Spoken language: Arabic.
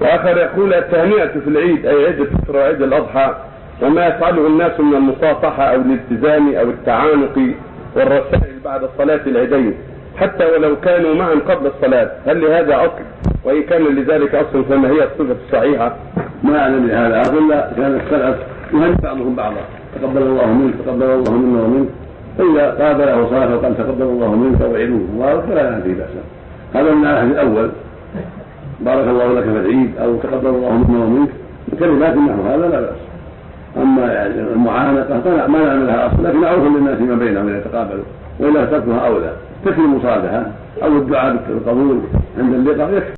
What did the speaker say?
وآخر يقول التهنئة في العيد أي عيد الفطر وعيد الأضحى وما يفعله الناس من المصافحة أو الالتزام أو التعانق والرسائل بعد صلاة العيدين حتى ولو كانوا معا قبل الصلاة. هل لهذا أصل؟ وإن كان لذلك أصل فما هي الصفة الصحيحة؟ ما أعلم بهذا. اصل كان السلف يهني بعضهم بعضا. تقبل الله منك تقبل الله منا ومنك. فاذا قابله صلاه وقال تقبل الله منك وعيدوه مبارك فلا فيه بأسا. هذا من الأول. بارك الله لك في العيد أو تقبل الله منا ومنك. كلمات نحو هذا لا بأس. أما يعني المعانقة فلا ما نعمل لها اصل لكن معروف للناس فيما بينهم ان يتقابلوا وإلا تركها أولى. تكفي المصالحة أو الدعاء بالقبول عند اللقاء. يكفي